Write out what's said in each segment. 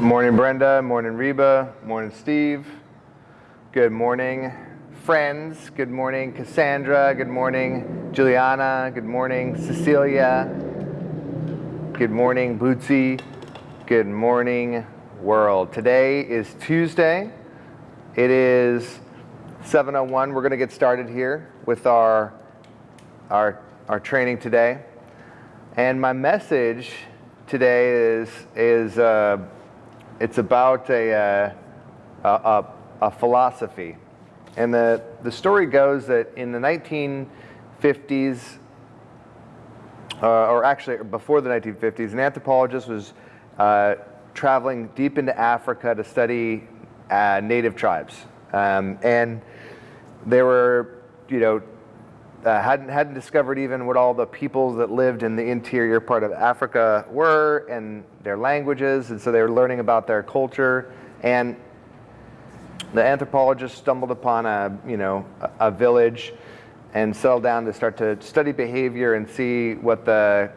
Morning, Brenda. Morning, Reba. Morning, Steve. Good morning, friends. Good morning, Cassandra. Good morning, Juliana. Good morning, Cecilia. Good morning, Bootsy. Good morning, world. Today is Tuesday. It is 7.01. We're going to get started here with our, our, our training today. And my message today is, is uh, it's about a, uh, a, a, a, philosophy. And the, the story goes that in the 1950s, uh, or actually before the 1950s, an anthropologist was uh, traveling deep into Africa to study uh, native tribes. Um, and they were, you know, uh, hadn't, hadn't discovered even what all the peoples that lived in the interior part of Africa were and their languages, and so they were learning about their culture. And the anthropologist stumbled upon a, you know, a, a village and settled down to start to study behavior and see what the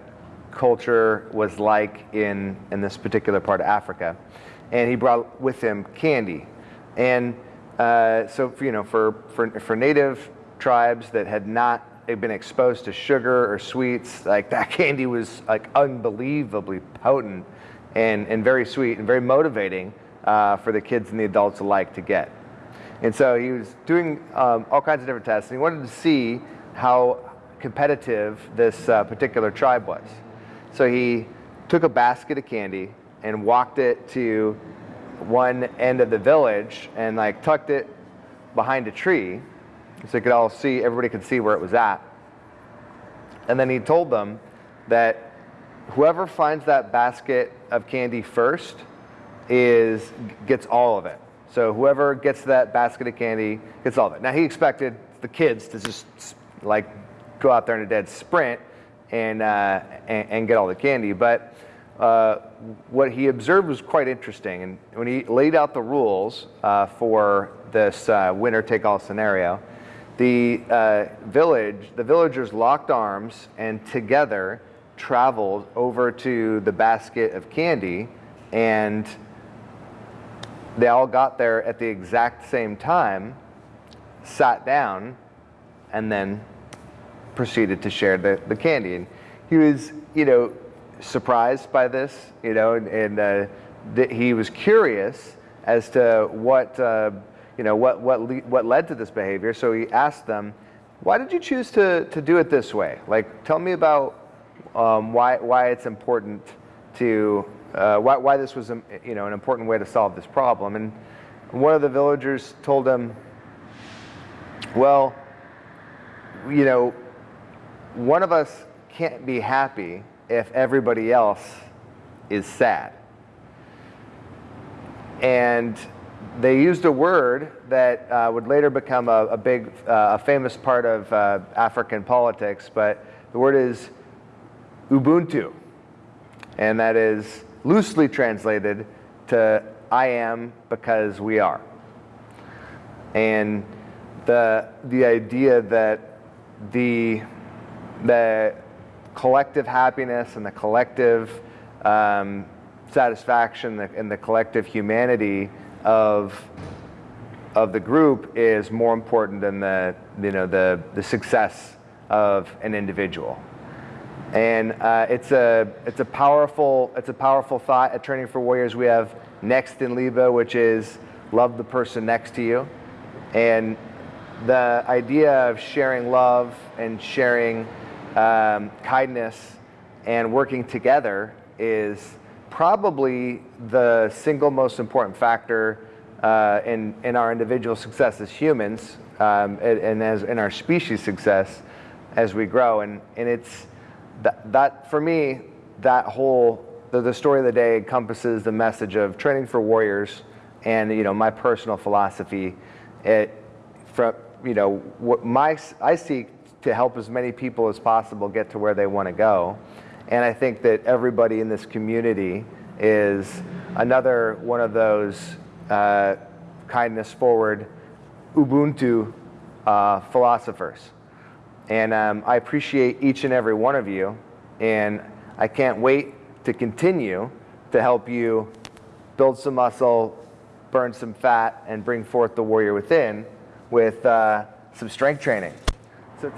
culture was like in, in this particular part of Africa. And he brought with him candy. And uh, so, you know, for, for, for native tribes that had not been exposed to sugar or sweets, like that candy was like unbelievably potent and, and very sweet and very motivating uh, for the kids and the adults alike to get. And so he was doing um, all kinds of different tests and he wanted to see how competitive this uh, particular tribe was. So he took a basket of candy and walked it to one end of the village and like tucked it behind a tree so you could all see, everybody could see where it was at. And then he told them that whoever finds that basket of candy first is gets all of it. So whoever gets that basket of candy gets all of it. Now he expected the kids to just like go out there in a dead sprint and, uh, and, and, get all the candy. But uh, what he observed was quite interesting. And when he laid out the rules uh, for this uh, winner take all scenario, the uh, village, the villagers locked arms and together traveled over to the basket of candy and they all got there at the exact same time, sat down, and then proceeded to share the, the candy. And he was, you know, surprised by this, you know, and, and uh, he was curious as to what uh, you know, what, what, what led to this behavior. So he asked them, why did you choose to, to do it this way? Like, tell me about um, why, why it's important to, uh, why, why this was, a, you know, an important way to solve this problem. And one of the villagers told him, well, you know, one of us can't be happy if everybody else is sad. And they used a word that uh, would later become a, a big, uh, a famous part of uh, African politics, but the word is Ubuntu. And that is loosely translated to I am because we are. And the, the idea that the, the collective happiness and the collective um, satisfaction and the collective humanity of of the group is more important than the you know the the success of an individual. And uh, it's a it's a powerful it's a powerful thought at Training for Warriors. We have next in Liba, which is love the person next to you, and the idea of sharing love and sharing um, kindness and working together is probably the single most important factor uh, in, in our individual success as humans um, and, and, as in our species success as we grow. And, and it's that, that for me, that whole, the, the story of the day encompasses the message of training for warriors and, you know, my personal philosophy. It, from, you know, what my, I seek to help as many people as possible get to where they want to go. And I think that everybody in this community is another one of those uh, kindness forward Ubuntu uh, philosophers. And um, I appreciate each and every one of you. And I can't wait to continue to help you build some muscle, burn some fat, and bring forth the warrior within with uh, some strength training. So,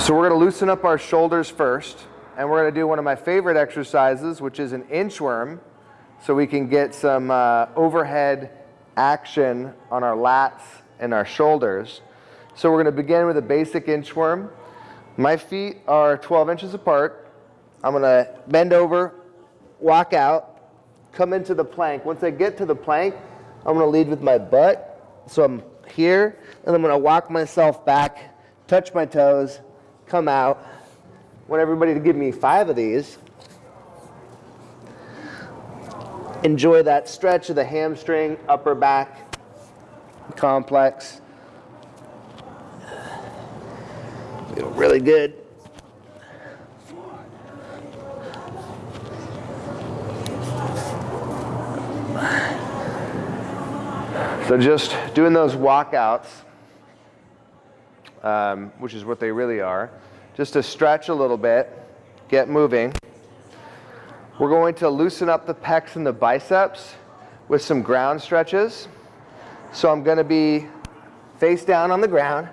so we're going to loosen up our shoulders first, and we're going to do one of my favorite exercises, which is an inchworm, so we can get some uh, overhead action on our lats and our shoulders. So we're going to begin with a basic inchworm. My feet are 12 inches apart. I'm going to bend over, walk out, come into the plank. Once I get to the plank, I'm to lead with my butt. So I'm here, and I'm to walk myself back, touch my toes, come out. Want everybody to give me five of these. Enjoy that stretch of the hamstring, upper back complex. Feel really good. So just doing those walkouts, um, which is what they really are, just to stretch a little bit, get moving. We're going to loosen up the pecs and the biceps with some ground stretches. So I'm going to be face down on the ground.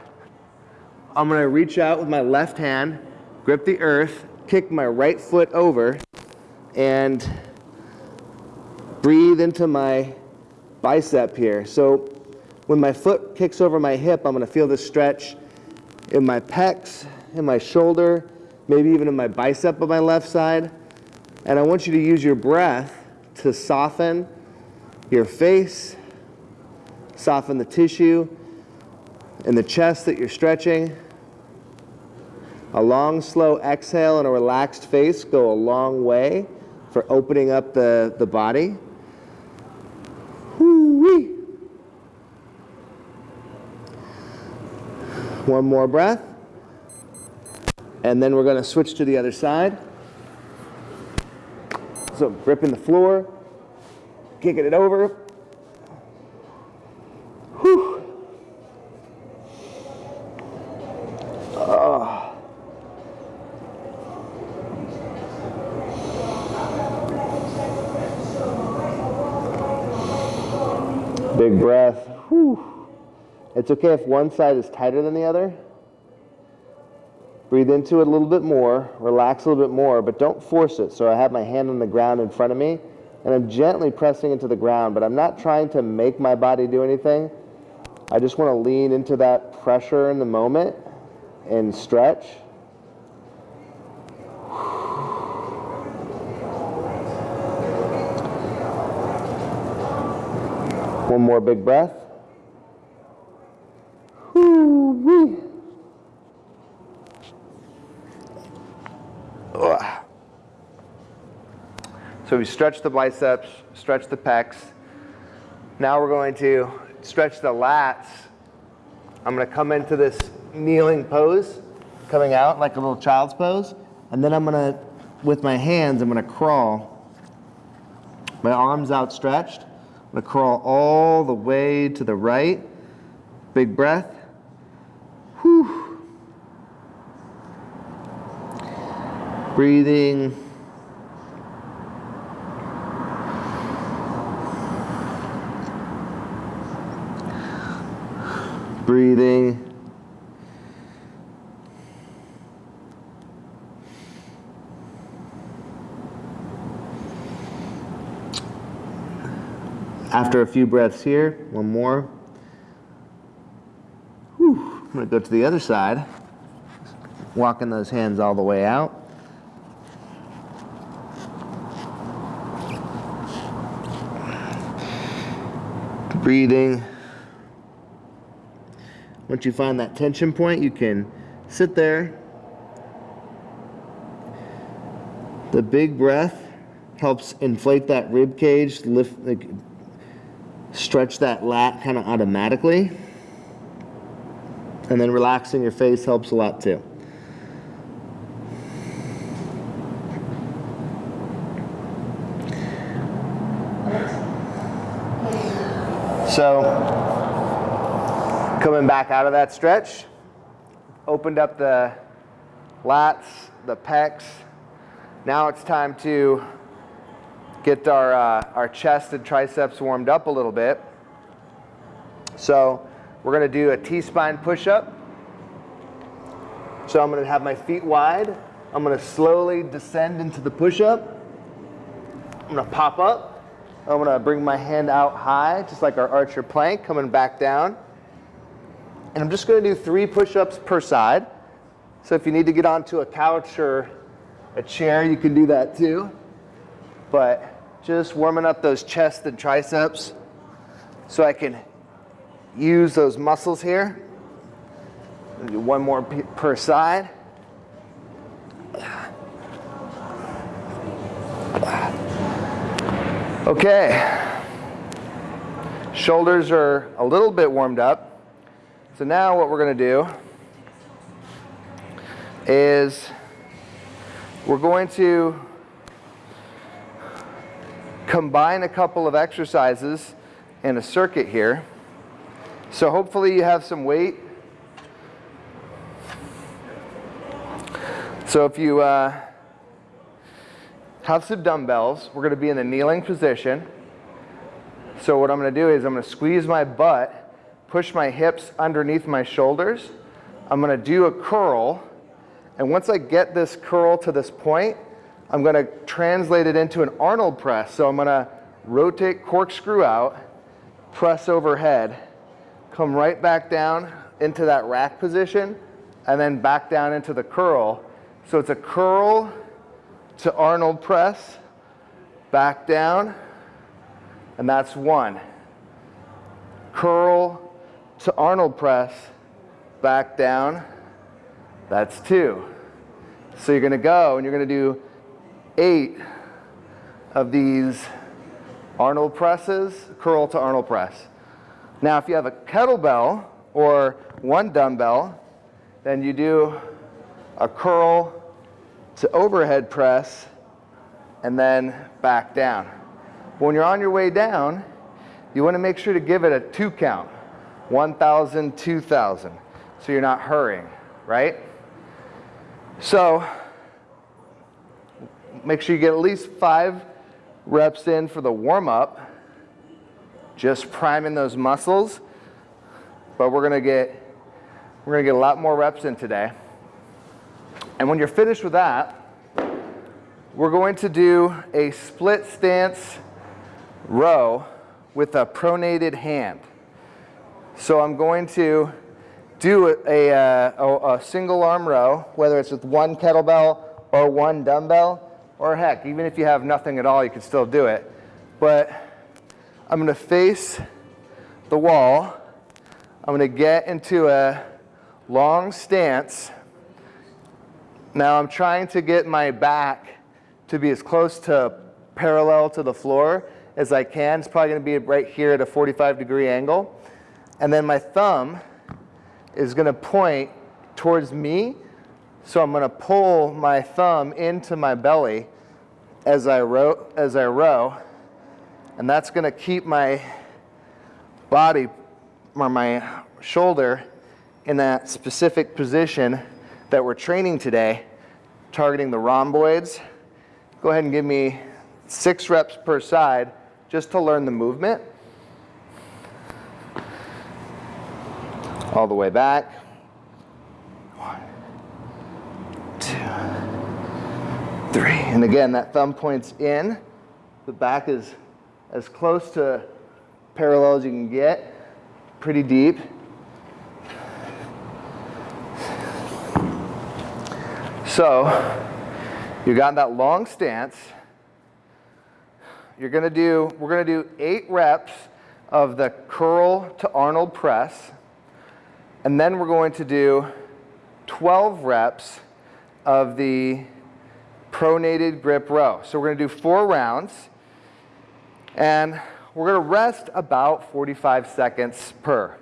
I'm going to reach out with my left hand, grip the earth, kick my right foot over, and breathe into my bicep here. So when my foot kicks over my hip, I'm going to feel the stretch in my pecs, in my shoulder, maybe even in my bicep on my left side. And I want you to use your breath to soften your face, soften the tissue in the chest that you're stretching. A long, slow exhale and a relaxed face go a long way for opening up the, the body. Woo-wee. One more breath. And then we're going to switch to the other side. So gripping the floor, kicking it over. Whew. Oh. Big breath. Whew. It's okay if one side is tighter than the other. Breathe into it a little bit more, relax a little bit more, but don't force it. So I have my hand on the ground in front of me, and I'm gently pressing into the ground, but I'm not trying to make my body do anything. I just want to lean into that pressure in the moment and stretch. One more big breath. Woo-wee. So we stretch the biceps, stretch the pecs. Now we're going to stretch the lats. I'm going to come into this kneeling pose, coming out like a little child's pose. And then I'm going to, with my hands, I'm going to crawl. My arms outstretched. I'm going to crawl all the way to the right. Big breath. Whew. Breathing. Breathing. After a few breaths here, one more. Whew. I'm to go to the other side, walking those hands all the way out. Breathing. Once you find that tension point, you can sit there. The big breath helps inflate that rib cage, lift, like, stretch that lat kind of automatically. And then relaxing your face helps a lot too. So Coming back out of that stretch, opened up the lats, the pecs. Now it's time to get our, uh, our chest and triceps warmed up a little bit. So we're going to do a T-spine push-up. So I'm going to have my feet wide. I'm going to slowly descend into the push-up. I'm going to pop up. I'm going to bring my hand out high, just like our archer plank, coming back down. And I'm just going to do three push-ups per side. So if you need to get onto a couch or a chair, you can do that too. But just warming up those chest and triceps so I can use those muscles here. Do one more per side. Okay. Shoulders are a little bit warmed up. So now what we're going to do is we're going to combine a couple of exercises in a circuit here. So hopefully you have some weight. So if you uh, have some dumbbells, we're going to be in a kneeling position. So what I'm going to do is I'm going to squeeze my butt, push my hips underneath my shoulders. I'm going to do a curl. And once I get this curl to this point, I'm going to translate it into an Arnold press. So I'm going to rotate corkscrew out, press overhead, come right back down into that rack position, and then back down into the curl. So it's a curl to Arnold press, back down, and that's one. Curl to Arnold press, back down, that's two. So you're gonna go and you're gonna do eight of these Arnold presses, curl to Arnold press. Now, if you have a kettlebell or one dumbbell, then you do a curl to overhead press and then back down. But when you're on your way down, you want to make sure to give it a two count 1,000, 2,000. So you're not hurrying, right? So make sure you get at least five reps in for the warm up just priming those muscles. But we're gonna get we're gonna get a lot more reps in today. And when you're finished with that, we're going to do a split stance row with a pronated hand. So I'm going to do a, uh, a, a, single arm row, whether it's with one kettlebell or one dumbbell, or heck, even if you have nothing at all, you can still do it. But I'm going to face the wall. I'm going to get into a long stance. Now I'm trying to get my back to be as close to parallel to the floor as I can. It's probably going to be right here at a 45 degree angle. And then my thumb is going to point towards me. So I'm going to pull my thumb into my belly as I row. As I row. And that's going to keep my body or my shoulder in that specific position that we're training today, targeting the rhomboids. Go ahead and give me six reps per side just to learn the movement. All the way back. One, two, three. And again, that thumb points in. The back is as close to parallel as you can get, pretty deep. So you got that long stance. You're gonna do, we're gonna do eight reps of the curl to Arnold press. And then we're going to do 12 reps of the pronated grip row. So we're gonna do four rounds. And we're going to rest about 45 seconds per.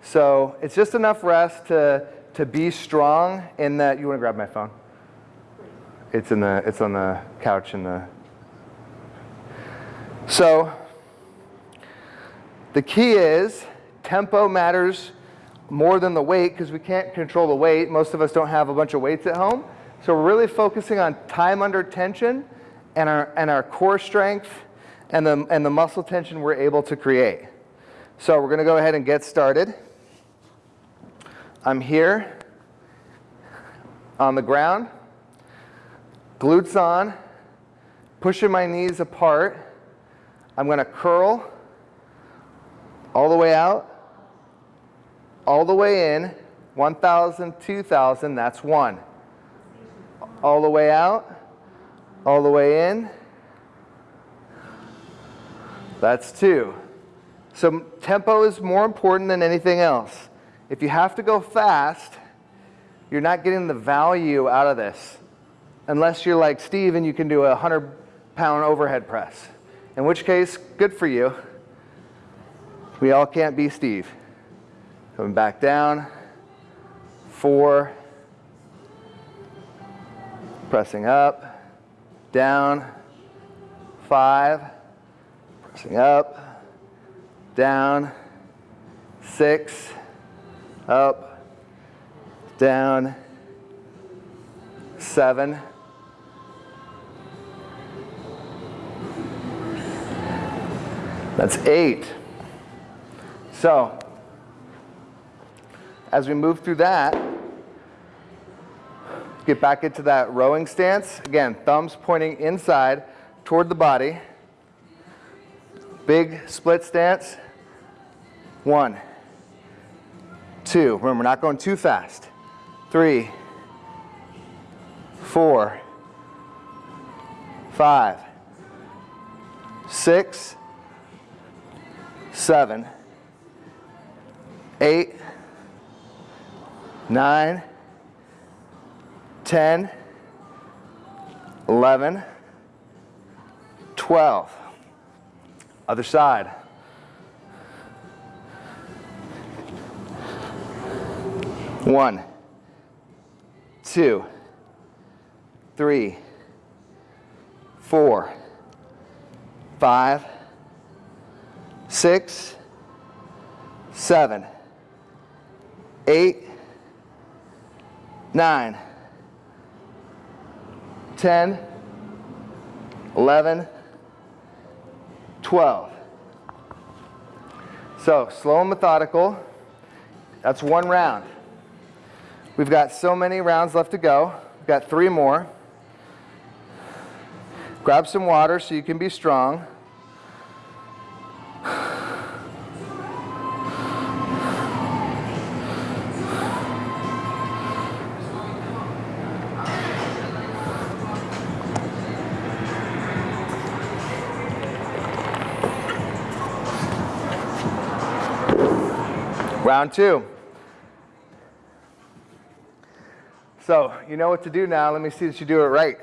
So it's just enough rest to, to be strong in that. You want to grab my phone? It's, in the, it's on the couch in the. So the key is tempo matters more than the weight because we can't control the weight. Most of us don't have a bunch of weights at home. So we're really focusing on time under tension and our, and our core strength and the, and the muscle tension we're able to create. So we're going to go ahead and get started. I'm here on the ground, glutes on, pushing my knees apart. I'm going to curl all the way out, all the way in, 1,000, 2,000, that's one. All the way out, all the way in, that's two. So tempo is more important than anything else. If you have to go fast, you're not getting the value out of this. Unless you're like Steve and you can do a 100 pound overhead press. In which case, good for you. We all can't be Steve. Coming back down. Four. Pressing up. Down. Five. Pressing up. Down. Six. Up. Down. Seven. That's eight. So, as we move through that, get back into that rowing stance. Again, thumbs pointing inside toward the body. Big split stance. One, two. Remember, not going too fast. Three, four, five, six, seven, eight, nine, 10, 11, 12. Other side. One, two, three, four, five, six, seven, eight, nine, 10, 11, 12. So slow and methodical. That's one round. We've got so many rounds left to go. We've got three more. Grab some water so you can be strong. Round two. So you know what to do now. Let me see that you do it right.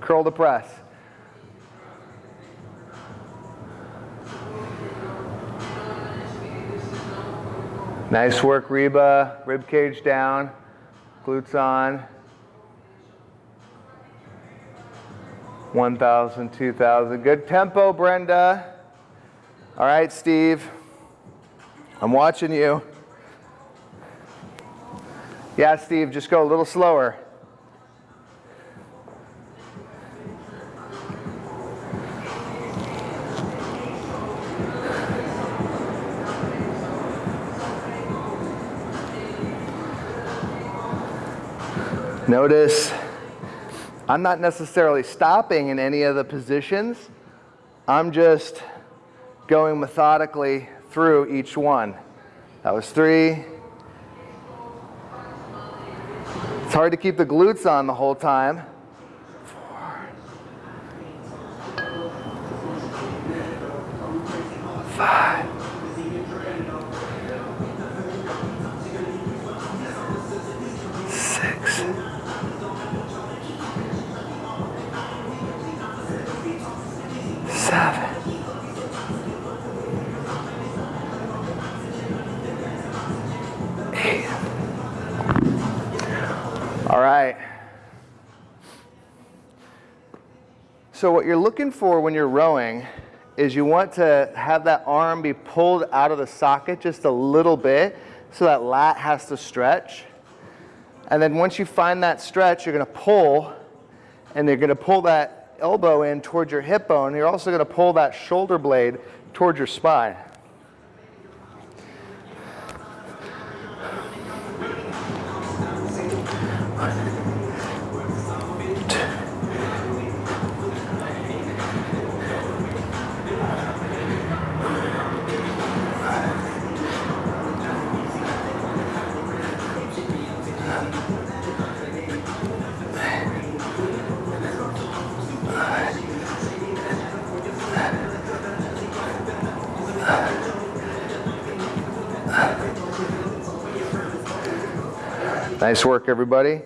Curl the press. Nice work, Reba. Rib cage down, glutes on. 1,000, 2,000. Good tempo, Brenda. All right, Steve. I'm watching you. Yeah, Steve, just go a little slower. Notice I'm not necessarily stopping in any of the positions. I'm just going methodically through each one. That was three. It's hard to keep the glutes on the whole time. Four. Five. So what you're looking for when you're rowing is you want to have that arm be pulled out of the socket just a little bit so that lat has to stretch. And then once you find that stretch, you're going to pull and you're going to pull that elbow in towards your hip bone. You're also going to pull that shoulder blade towards your spine. Nice work, everybody.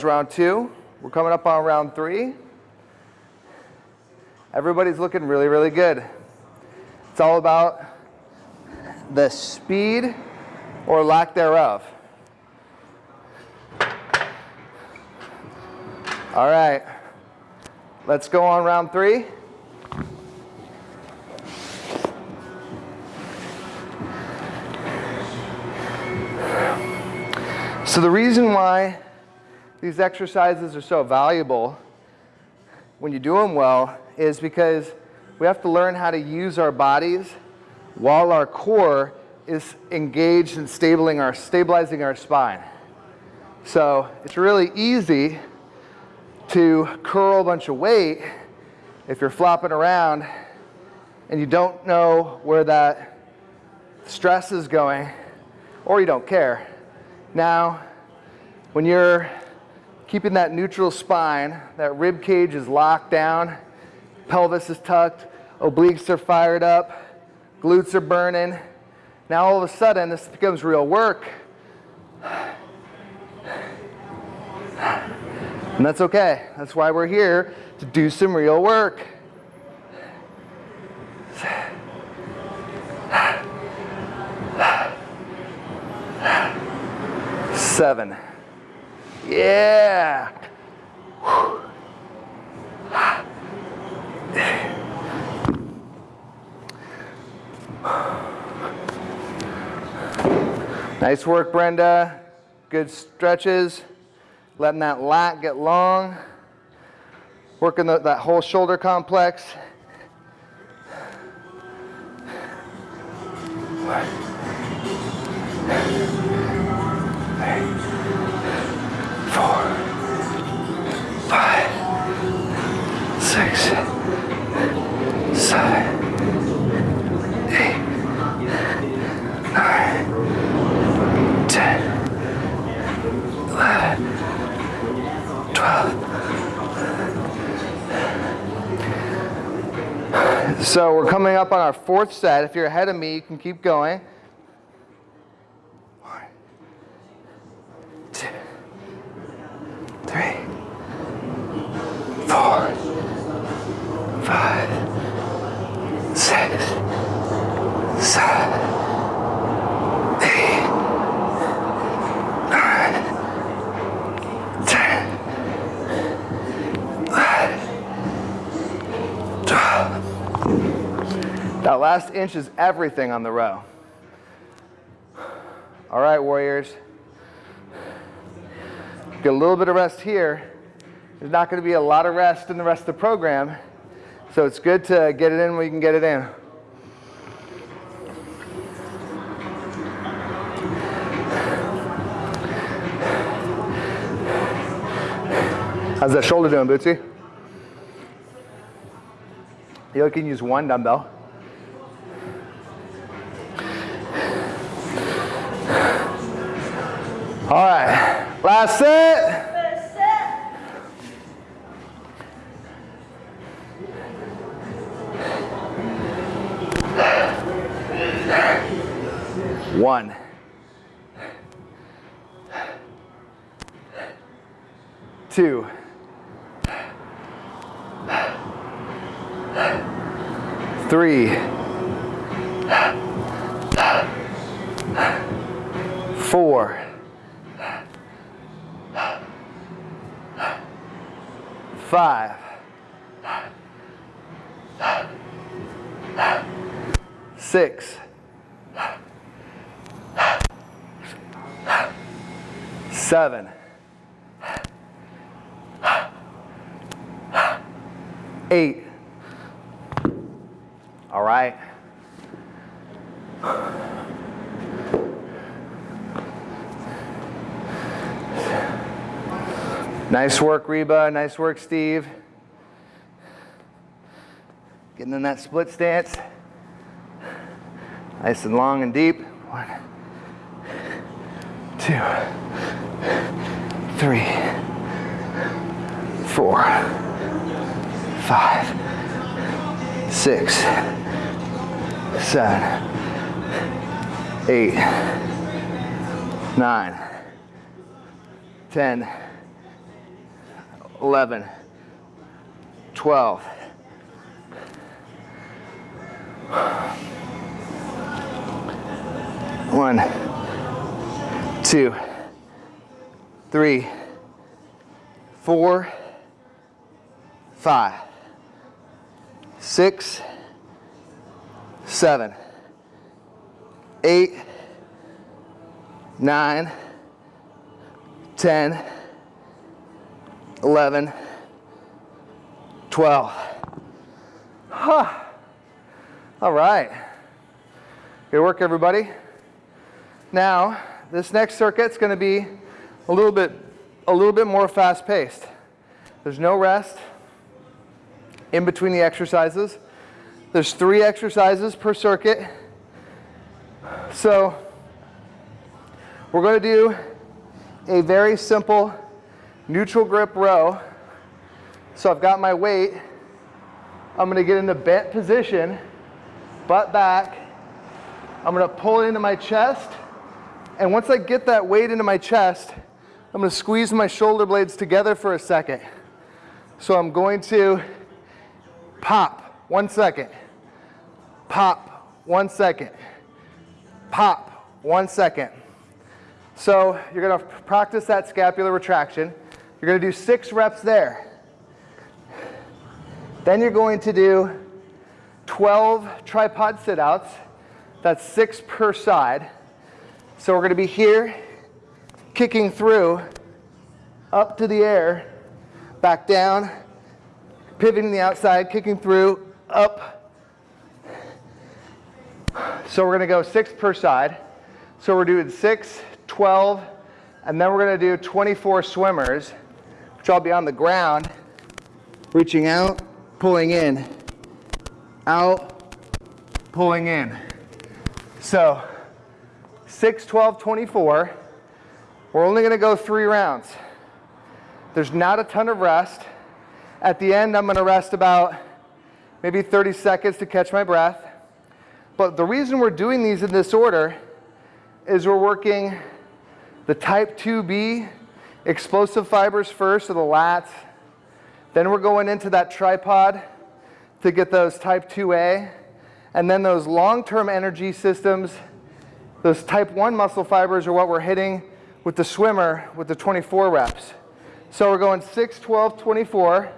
Was round two. We're coming up on round three. Everybody's looking really, really good. It's all about the speed or lack thereof. All right, let's go on round three. So the reason why these exercises are so valuable when you do them well is because we have to learn how to use our bodies while our core is engaged in stabilizing our, stabilizing our spine. So it's really easy to curl a bunch of weight if you're flopping around and you don't know where that stress is going or you don't care. Now, when you're keeping that neutral spine, that rib cage is locked down, pelvis is tucked, obliques are fired up, glutes are burning. Now all of a sudden this becomes real work. And that's okay. That's why we're here to do some real work. seven. Yeah. Nice work, Brenda. Good stretches. Letting that lat get long. Working the, that whole shoulder complex. Our fourth set. If you're ahead of me, you can keep going. three, four, five, six, seven, eight, nine, ten, eleven, twelve. That last inch is everything on the row. All right, warriors. Get a little bit of rest here. There's not going to be a lot of rest in the rest of the program, so it's good to get it in when you can get it in. How's that shoulder doing, Bootsy? You can use one dumbbell. All right. Last set. One, two, three, four, five, six, seven, eight. All right. Nice work, Reba. Nice work, Steve. Getting in that split stance. Nice and long and deep. One, two, three, four, five, six, seven, eight, nine, ten, eleven, twelve. One, two, three, four, five, six, seven, eight, nine, ten, eleven, twelve. Huh. All right. Good work, everybody. Now, this next circuit's going to be a little bit, a little bit more fast-paced. There's no rest in between the exercises. There's three exercises per circuit. So we're going to do a very simple neutral grip row. So I've got my weight. I'm going to get into bent position, butt back. I'm going to pull it into my chest and once I get that weight into my chest, I'm to squeeze my shoulder blades together for a second. So I'm going to pop, one second, pop, one second, pop, one second. So you're going to practice that scapular retraction. You're going to do six reps there. Then you're going to do 12 tripod sit-outs. That's six per side. So we're going to be here, kicking through, up to the air, back down, pivoting the outside, kicking through, up. So we're going to go six per side. So we're doing six, 12, and then we're going to do 24 swimmers, which I'll be on the ground, reaching out, pulling in, out, pulling in. So 6, 12, 24. We're only going to go three rounds. There's not a ton of rest. At the end, I'm going to rest about maybe 30 seconds to catch my breath. But the reason we're doing these in this order is we're working the type 2B explosive fibers first, so the lats. Then we're going into that tripod to get those type 2A. And then those long-term energy systems those type 1 muscle fibers are what we're hitting with the swimmer with the 24 reps. So we're going 6, 12, 24.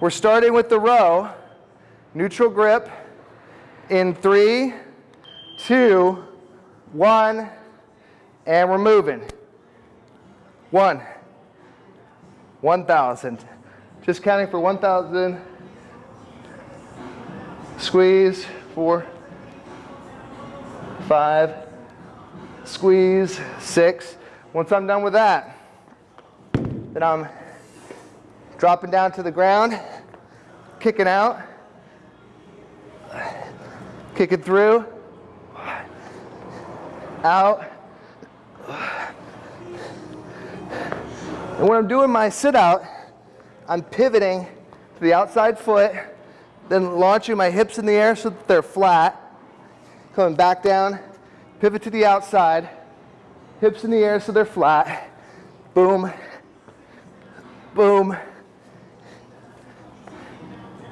We're starting with the row, neutral grip in three, two, one, and we're moving. One, 1,000. Just counting for 1,000. Squeeze, four, five, squeeze, six. Once I'm done with that, then I'm dropping down to the ground, kicking out, kicking through, out. And when I'm doing my sit out, I'm pivoting to the outside foot, then launching my hips in the air so that they're flat, coming back down, Pivot to the outside. Hips in the air so they're flat. Boom. Boom.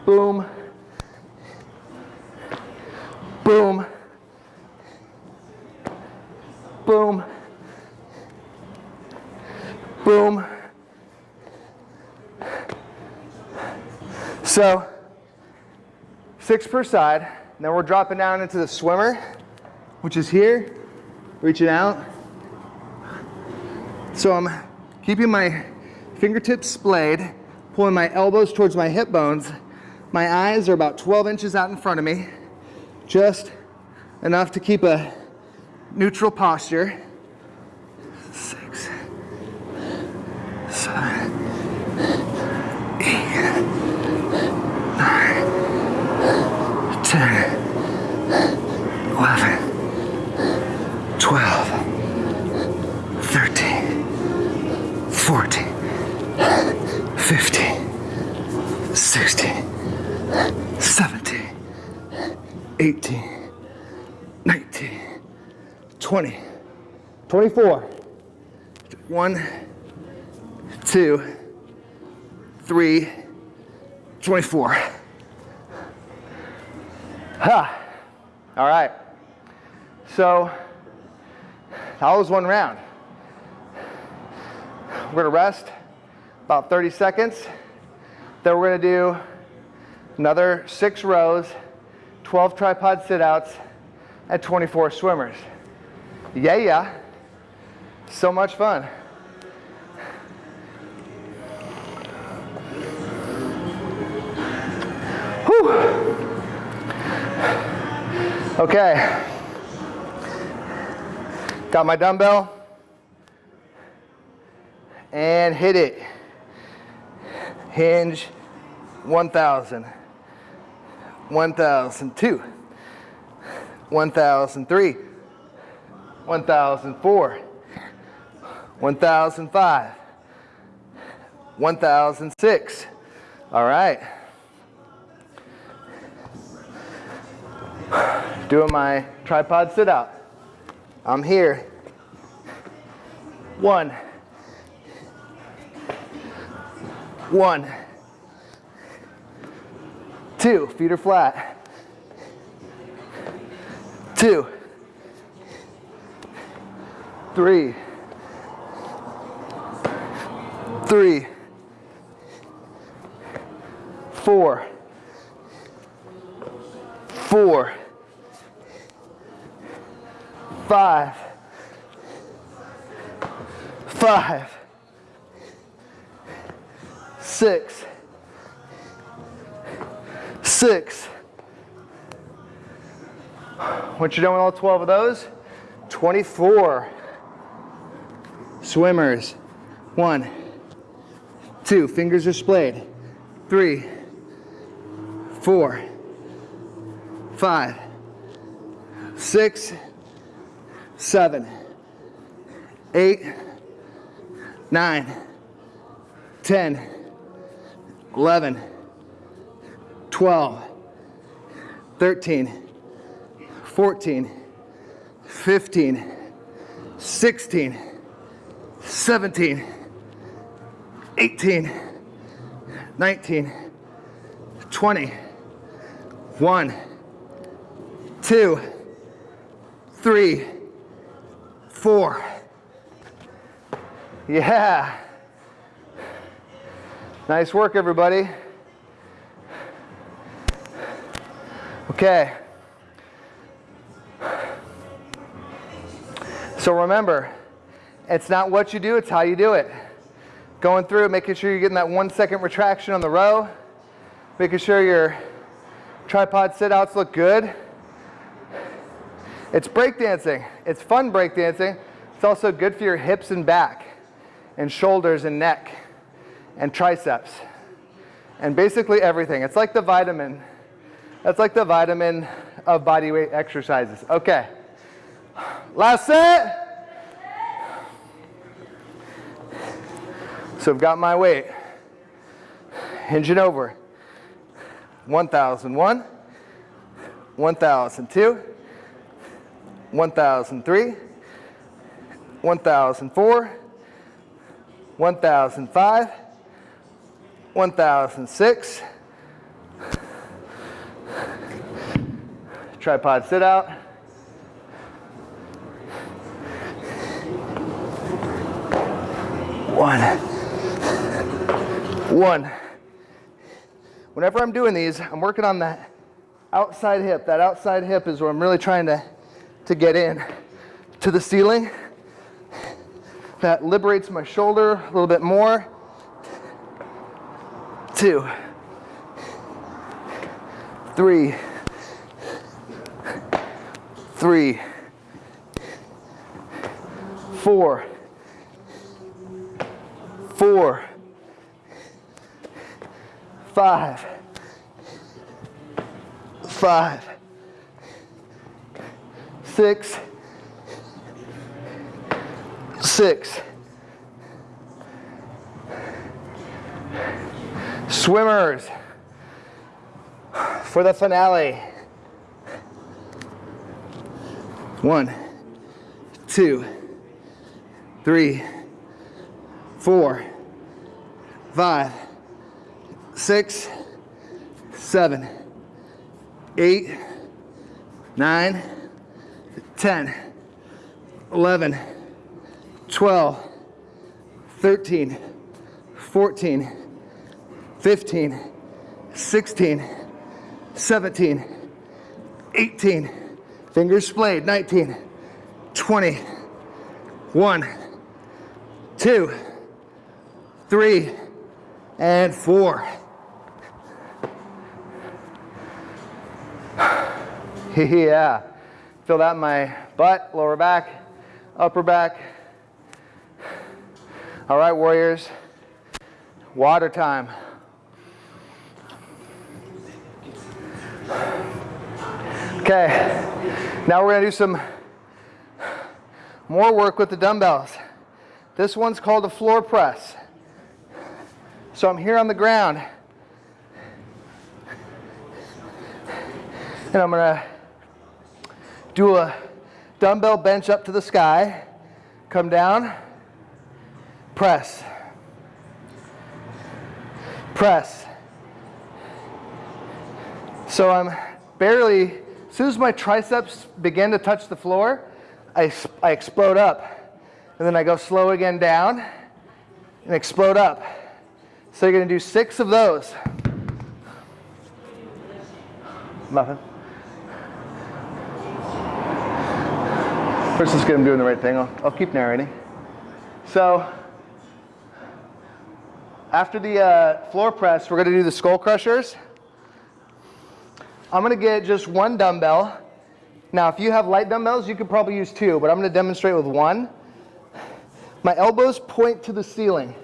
Boom. Boom. Boom. Boom. So, six per side. Then we're dropping down into the swimmer, which is here, reaching out. So I'm keeping my fingertips splayed, pulling my elbows towards my hip bones. My eyes are about 12 inches out in front of me, just enough to keep a neutral posture. 18, 19, 20, 24. One, two, three, 24. Ha! All right. So that was one round. We're going to rest about 30 seconds. Then we're going to do another six rows 12 tripod sit-outs, at 24 swimmers. Yeah, yeah. So much fun. Whew. Okay. Got my dumbbell. And hit it. Hinge 1,000. 1,002. 1,003. 1004, 1005, 1006. All right. Doing my tripod sit out. I'm here. One. One. Two. Feet are flat. Two. Three, three, four, four, five, five, six, six. Once you're done with all 12 of those, 24 swimmers. One, two, fingers are splayed. Three, four, five, six, seven, eight, nine, ten, eleven, twelve, thirteen, fourteen, fifteen, sixteen. 17, 18, 19, 20, 1, 2, 3, 4. Yeah. Nice work, everybody. Okay. So remember, it's not what you do, it's how you do it. Going through, making sure you're getting that one second retraction on the row, making sure your tripod sit-outs look good. It's breakdancing. It's fun breakdancing. It's also good for your hips and back and shoulders and neck and triceps and basically everything. It's like the vitamin. That's like the vitamin of body weight exercises. Okay. Last set. So I've got my weight. Hinge it over. 1001, 1002, 1003, 1004, 1005, 1006. Tripod sit out. One. One. Whenever I'm doing these, I'm working on that outside hip. That outside hip is where I'm really trying to, to get in to the ceiling. That liberates my shoulder a little bit more. Two, three, three, four, four, five, five, six, six. Swimmers for the finale. One, two, three, four, five, six, seven, eight, nine, ten, eleven, twelve, thirteen, fourteen, fifteen, sixteen, seventeen, eighteen. Fingers splayed. 19, 20, 1, 2, 3, and 4. yeah. Feel that in my butt, lower back, upper back. All right, warriors. Water time. Okay. Now we're going to do some more work with the dumbbells. This one's called a floor press. So I'm here on the ground. And I'm going to do a dumbbell bench up to the sky, come down, press, press. So I'm barely as soon as my triceps begin to touch the floor, I, I explode up. And then I go slow again down and explode up. So you're going to do six of those. Nothing. First, let's get him doing the right thing. I'll, I'll keep narrating. So, after the uh, floor press, we're going to do the skull crushers. I'm gonna get just one dumbbell. Now, if you have light dumbbells, you could probably use two, but I'm gonna demonstrate with one. My elbows point to the ceiling.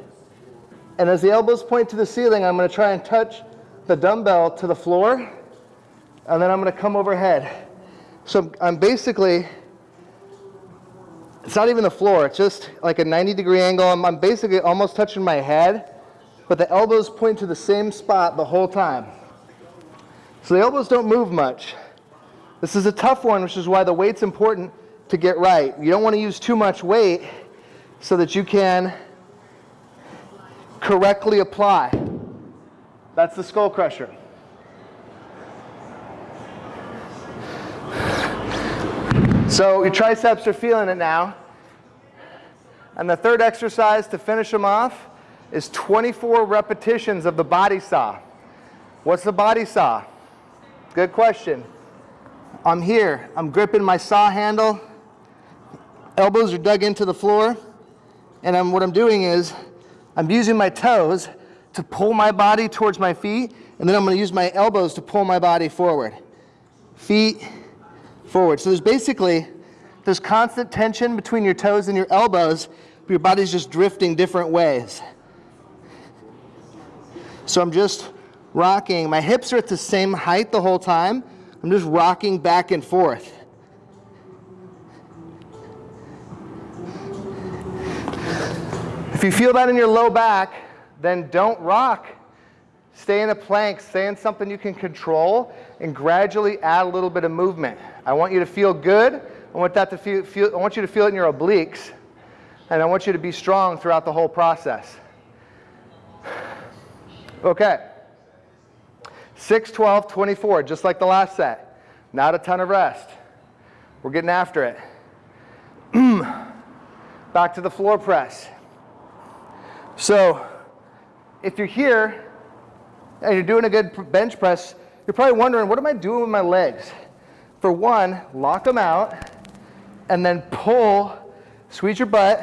And as the elbows point to the ceiling, I'm gonna try and touch the dumbbell to the floor, and then I'm gonna come overhead. So I'm basically, it's not even the floor, it's just like a 90 degree angle. I'm, I'm basically almost touching my head, but the elbows point to the same spot the whole time. So the elbows don't move much. This is a tough one, which is why the weight's important to get right. You don't want to use too much weight so that you can correctly apply. That's the skull crusher. So your triceps are feeling it now. And the third exercise to finish them off is 24 repetitions of the body saw. What's the body saw? Good question. I'm here. I'm gripping my saw handle. Elbows are dug into the floor. And I'm, what I'm doing is I'm using my toes to pull my body towards my feet. And then I'm going to use my elbows to pull my body forward. Feet forward. So there's basically there's constant tension between your toes and your elbows. But your body's just drifting different ways. So I'm just rocking. My hips are at the same height the whole time. I'm just rocking back and forth. If you feel that in your low back, then don't rock. Stay in a plank, stay in something you can control, and gradually add a little bit of movement. I want you to feel good. I want, that to feel, feel, I want you to feel it in your obliques, and I want you to be strong throughout the whole process. Okay. 6, 12, 24, just like the last set. Not a ton of rest. We're getting after it. Back to the floor press. So if you're here and you're doing a good bench press, you're probably wondering, what am I doing with my legs? For one, lock them out and then pull, squeeze your butt,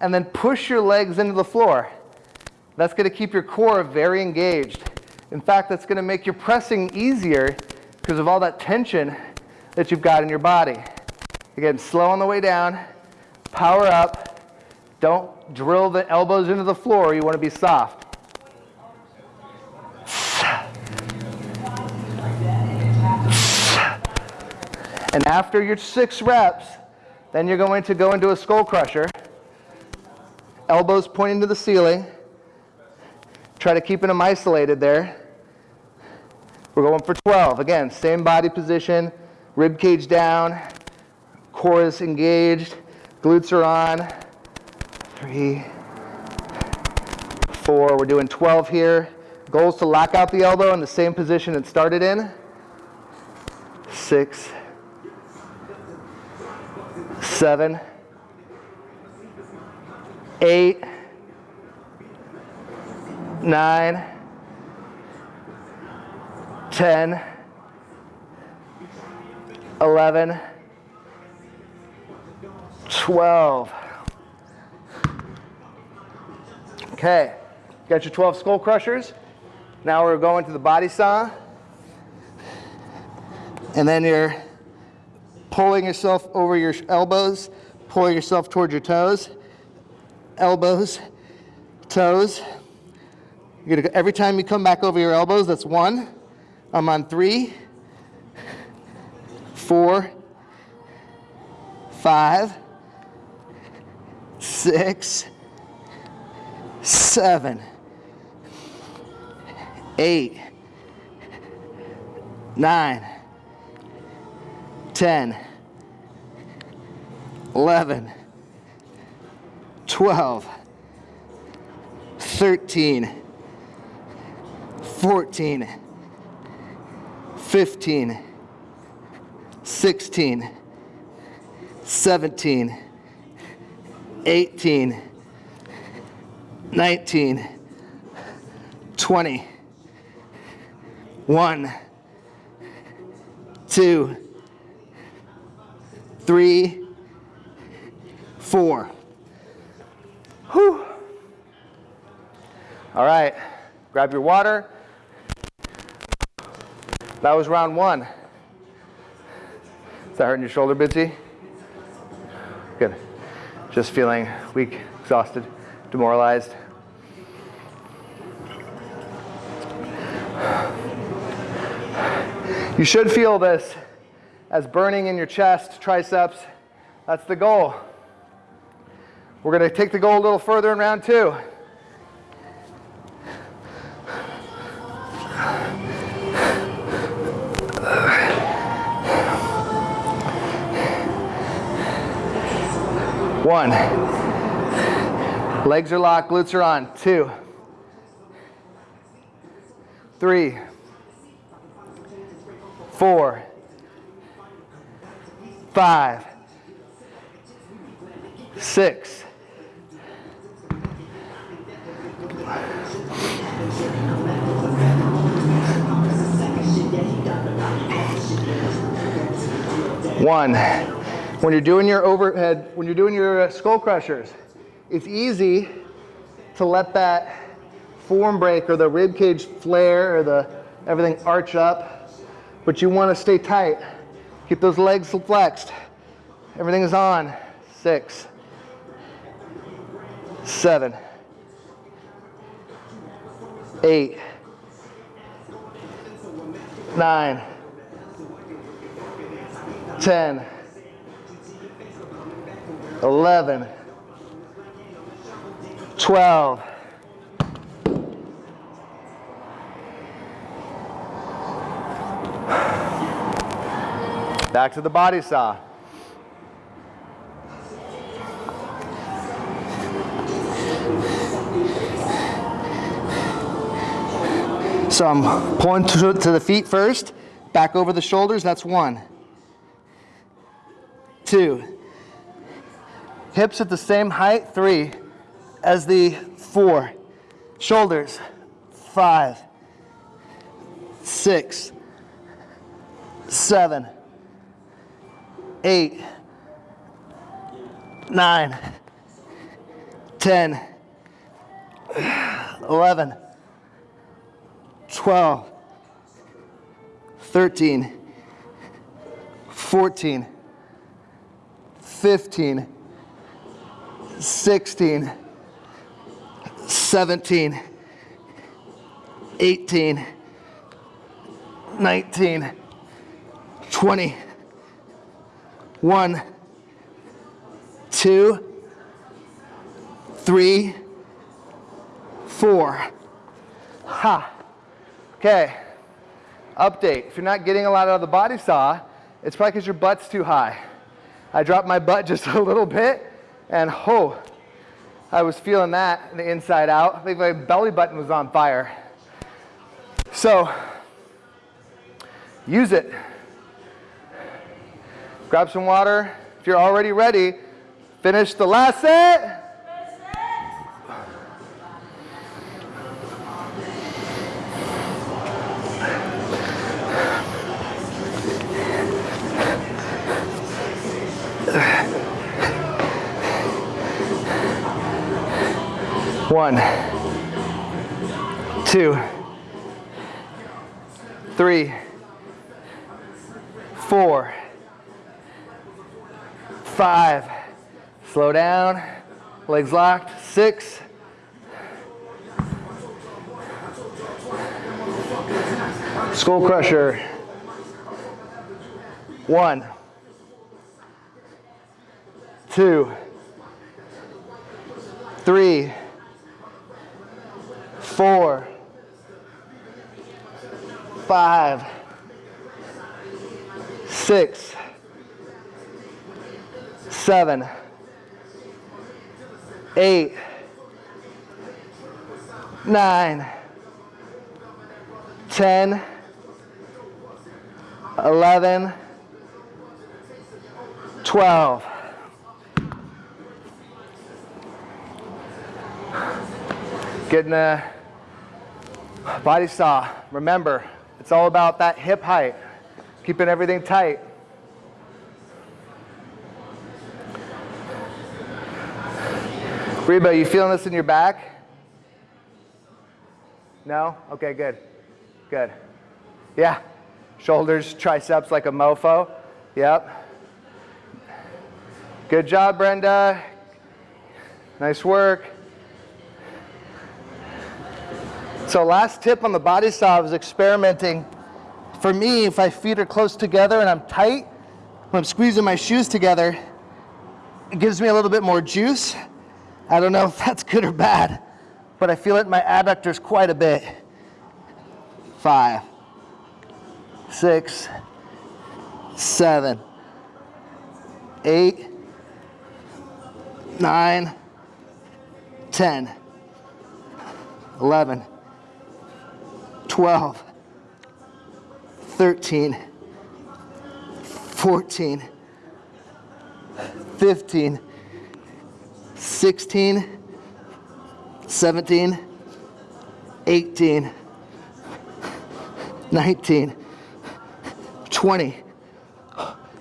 and then push your legs into the floor. That's going to keep your core very engaged. In fact, that's going to make your pressing easier because of all that tension that you've got in your body. Again, slow on the way down, power up. Don't drill the elbows into the floor. You want to be soft. And after your six reps, then you're going to go into a skull crusher. Elbows pointing to the ceiling. Try to keep them isolated there. We're going for 12. Again, same body position, rib cage down, core is engaged, glutes are on. Three, four. We're doing 12 here. Goal is to lock out the elbow in the same position it started in. Six, seven, eight, nine, ten, eleven, twelve. Okay, got your 12 skull crushers. Now we're going to the body saw. And then you're pulling yourself over your elbows, pulling yourself towards your toes, elbows, toes. You're gonna, every time you come back over your elbows, that's one. I'm on three, four, five, six, seven, eight, nine, ten, eleven, twelve, thirteen, fourteen, fifteen, sixteen, seventeen, eighteen. 19, 20, 1, 2, 3, 4. Whew. All right, grab your water. That was round one. Is that hurting your shoulder, Bitsy? Good. Just feeling weak, exhausted demoralized. You should feel this as burning in your chest, triceps. That's the goal. We're going to take the goal a little further in round two. One. Legs are locked, glutes are on. Two, three, four, five, six, one. When you're doing your overhead, when you're doing your uh, skull crushers, it's easy to let that form break or the rib cage flare or the everything arch up, but you want to stay tight. Keep those legs flexed. Everything is on. Six, seven, eight, nine, ten, eleven. 12. Back to the body saw. So I'm pulling to, to the feet first, back over the shoulders, that's one. Two. Hips at the same height, three, as the four. Shoulders, five, six, seven, eight, nine, ten, eleven, twelve, thirteen, fourteen, fifteen, sixteen, seventeen, eighteen, nineteen. 20, 1, 2, 3, 4. Ha. Okay. Update. If you're not getting a lot out of the body saw, it's probably because your butt's too high. I dropped my butt just a little bit, and oh, I was feeling that the inside out. I think my belly button was on fire. So, use it. Grab some water. If you're already ready, finish the last set. One, two, three, four, five, slow down, legs locked, six, skull crusher, one, two, three, four, five, six, seven, eight, nine, ten, eleven, twelve. Getting a body saw. Remember, it's all about that hip height, keeping everything tight. Reba, you feeling this in your back? No? Okay, good. Good. Yeah. Shoulders, triceps like a mofo. Yep. Good job, Brenda. Nice work. So last tip on the body saw is experimenting. For me, if my feet are close together and I'm tight, when I'm squeezing my shoes together, it gives me a little bit more juice I don't know if that's good or bad, but I feel it in my adductors quite a bit. Five, six, seven, eight, nine, ten, eleven, twelve, thirteen, fourteen, fifteen. 16, 17, 18, 19, 20,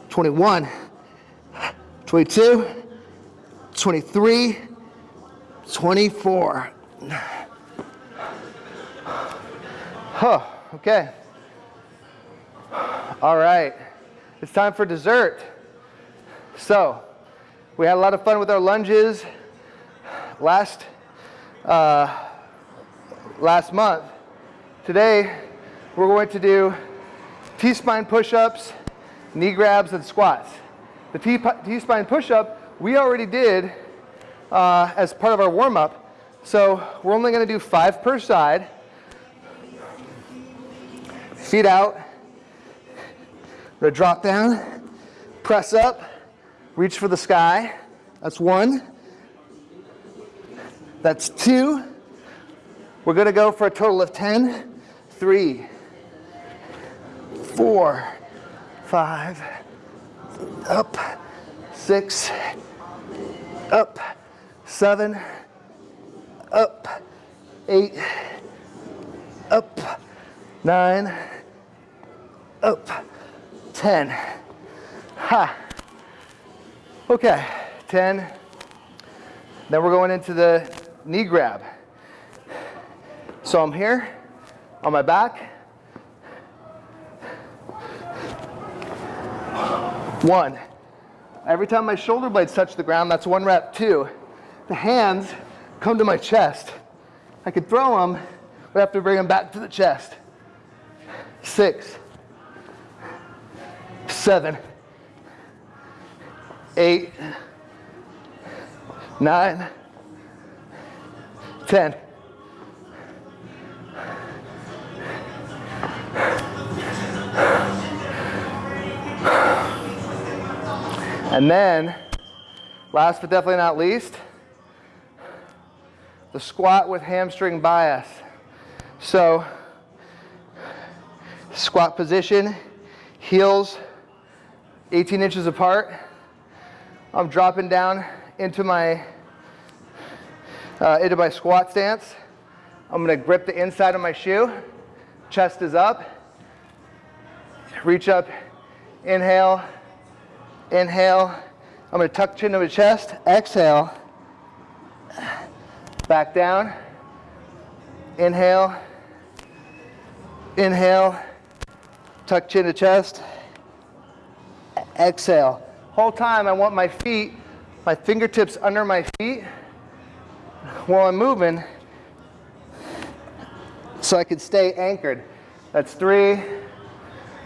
21, 22, 23, 24. Huh, okay. All right, it's time for dessert. So, we had a lot of fun with our lunges last, uh, last month. Today, we're going to do T-spine push-ups, knee grabs, and squats. The T-spine push-up we already did uh, as part of our warm-up. So we're only going to do five per side. Feet out. We're to drop down, press up, Reach for the sky. That's one. That's two. We're to go for a total of 10. three, four, five, up, six, up, seven, up, eight, up, nine, up, 10. Ha. Okay, 10. Then we're going into the knee grab. So I'm here on my back. One. Every time my shoulder blades touch the ground, that's one rep. Two. The hands come to my chest. I could throw them, but I have to bring them back to the chest. Six, seven, eight, nine, ten. And then, last but definitely not least, the squat with hamstring bias. So, squat position, heels 18 inches apart. I'm dropping down into my uh, into my squat stance. I'm going to grip the inside of my shoe. Chest is up. Reach up. Inhale. Inhale. I'm going to tuck chin to my chest. Exhale. Back down. Inhale. Inhale. Tuck chin to chest. Exhale. Whole time I want my feet, my fingertips under my feet while I'm moving so I can stay anchored. That's three.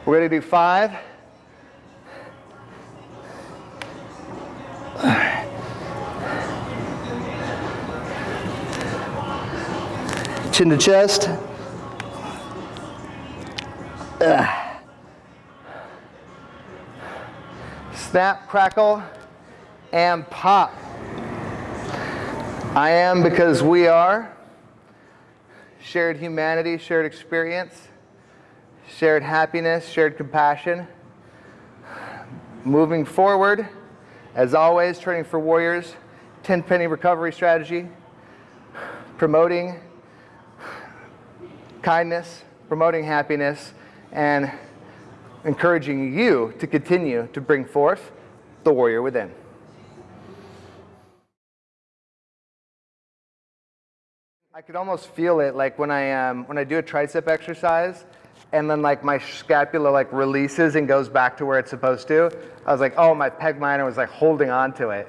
We're going to do five. Chin to chest. Ugh. Snap, crackle, and pop. I am because we are. Shared humanity, shared experience, shared happiness, shared compassion. Moving forward, as always, training for warriors, 10 penny recovery strategy, promoting kindness, promoting happiness, and encouraging you to continue to bring forth the warrior within. I could almost feel it like when I, um, when I do a tricep exercise and then like my scapula like releases and goes back to where it's supposed to. I was like, oh, my pec minor was like holding on to it.